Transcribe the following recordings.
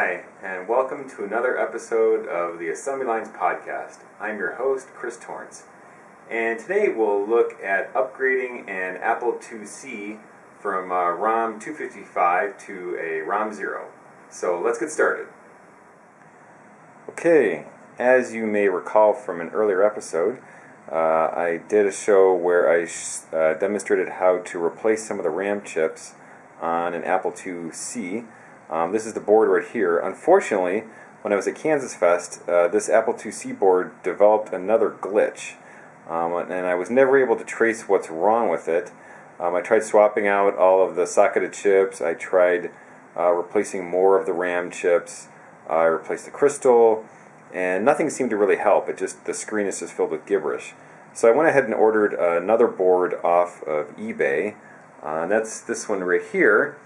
Hi, and welcome to another episode of the Assembly Lines Podcast. I'm your host, Chris Torrence, and today we'll look at upgrading an Apple IIc from uh, ROM 255 to a ROM 0. So let's get started. Okay, as you may recall from an earlier episode, uh, I did a show where I uh, demonstrated how to replace some of the RAM chips on an Apple IIc. Um, this is the board right here. Unfortunately, when I was at Kansas Fest, uh, this Apple IIc board developed another glitch, um, and I was never able to trace what's wrong with it. Um, I tried swapping out all of the socketed chips. I tried uh, replacing more of the RAM chips. I replaced the crystal, and nothing seemed to really help. It just the screen is just filled with gibberish. So I went ahead and ordered another board off of eBay. Uh, and that's this one right here.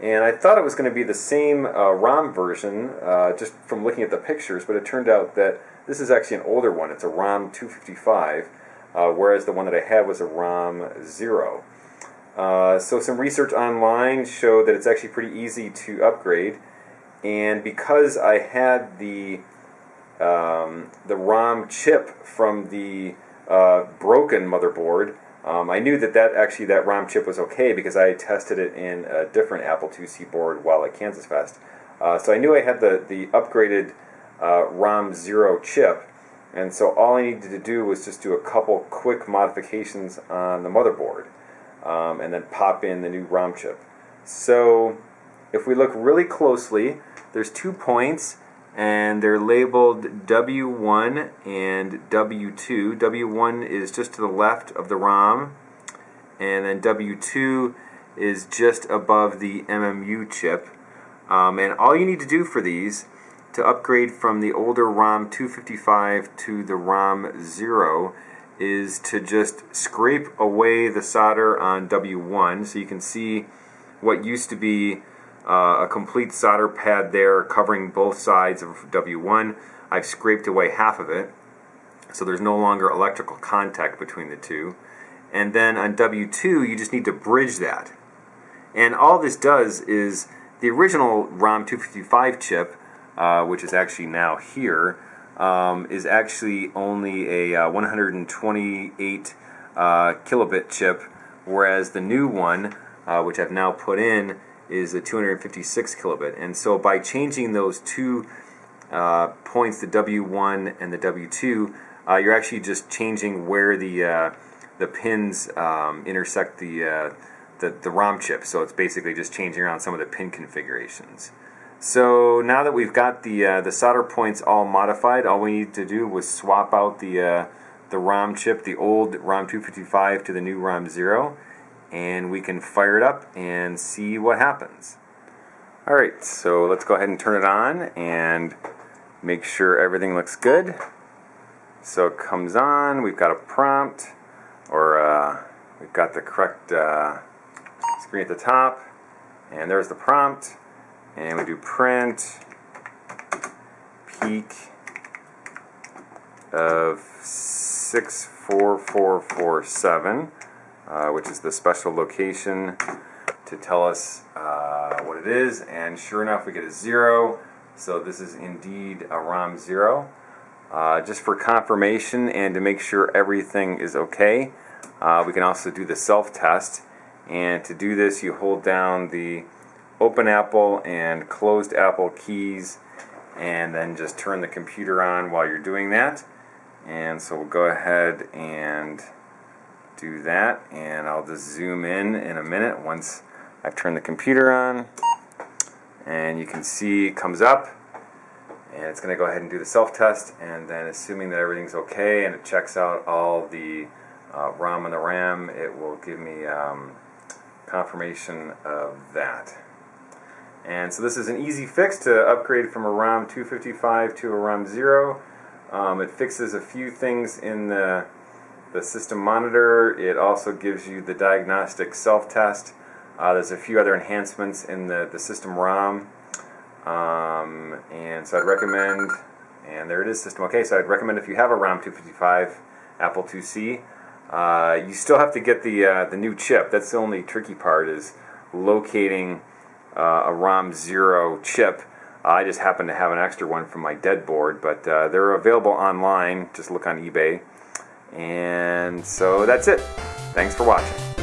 And I thought it was going to be the same uh, ROM version, uh, just from looking at the pictures, but it turned out that this is actually an older one. It's a ROM 255, uh, whereas the one that I had was a ROM 0. Uh, so some research online showed that it's actually pretty easy to upgrade, and because I had the um, the ROM chip from the uh, broken motherboard, um, I knew that that actually that ROM chip was okay because I tested it in a different Apple IIc board while at Kansas Fest. Uh, so I knew I had the the upgraded uh, ROM zero chip, and so all I needed to do was just do a couple quick modifications on the motherboard, um, and then pop in the new ROM chip. So if we look really closely, there's two points and they're labeled W1 and W2. W1 is just to the left of the ROM, and then W2 is just above the MMU chip. Um, and all you need to do for these to upgrade from the older ROM 255 to the ROM 0 is to just scrape away the solder on W1 so you can see what used to be a complete solder pad there covering both sides of W1. I've scraped away half of it, so there's no longer electrical contact between the two. And then on W2, you just need to bridge that. And all this does is the original ROM 255 chip, uh, which is actually now here, um, is actually only a uh, 128 uh, kilobit chip, whereas the new one, uh, which I've now put in, is a 256 kilobit. And so by changing those two uh, points, the W1 and the W2, uh, you're actually just changing where the uh, the pins um, intersect the, uh, the the ROM chip. So it's basically just changing around some of the pin configurations. So now that we've got the uh, the solder points all modified, all we need to do was swap out the uh, the ROM chip, the old ROM 255 to the new ROM 0 and we can fire it up and see what happens. Alright, so let's go ahead and turn it on and make sure everything looks good. So it comes on, we've got a prompt, or uh, we've got the correct uh, screen at the top, and there's the prompt, and we do print PEEK of 64447 uh, which is the special location to tell us uh, what it is. And sure enough, we get a zero. So this is indeed a ROM zero. Uh, just for confirmation and to make sure everything is okay, uh, we can also do the self-test. And to do this, you hold down the open Apple and closed Apple keys and then just turn the computer on while you're doing that. And so we'll go ahead and do that and I'll just zoom in in a minute once I've turned the computer on. And you can see it comes up and it's going to go ahead and do the self-test and then assuming that everything's okay and it checks out all the uh, ROM and the RAM it will give me um, confirmation of that. And so this is an easy fix to upgrade from a ROM 255 to a ROM 0 um, it fixes a few things in the the system monitor. It also gives you the diagnostic self-test. Uh, there's a few other enhancements in the, the system ROM. Um, and so I'd recommend, and there it is, system OK. So I'd recommend if you have a ROM 255 Apple IIc, uh, you still have to get the, uh, the new chip. That's the only tricky part is locating uh, a ROM 0 chip. I just happen to have an extra one from my dead board, but uh, they're available online. Just look on eBay. And so that's it. Thanks for watching.